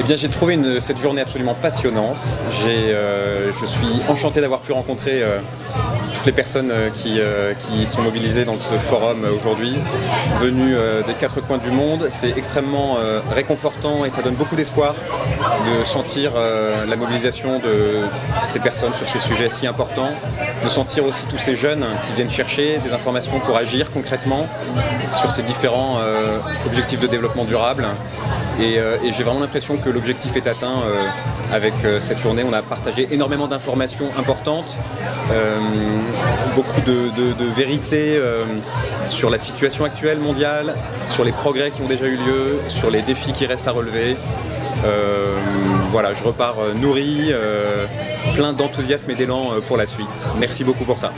bien, j'ai trouvé cette journée absolument passionnante. Euh, je suis enchanté d'avoir pu rencontrer euh, toutes les personnes euh, qui, sont mobilisées dans ce forum aujourd'hui, venues des quatre coins du monde. C'est extrêmement réconfortant et ça donne beaucoup d'espoir de sentir la mobilisation de ces personnes sur ces sujets si importants, de sentir aussi tous ces jeunes qui viennent chercher des informations pour agir concrètement sur ces différents objectifs de développement durable. Euh, et, j'ai vraiment l'impression que l'objectif est atteint euh, avec euh, cette journée. On a partagé énormément d'informations importantes, beaucoup de, de vérités sur la situation actuelle mondiale, sur les progrès qui ont déjà eu lieu, sur les défis qui restent à relever. voilà, je repars nourri, plein d'enthousiasme et d'élan pour la suite. Merci beaucoup pour ça.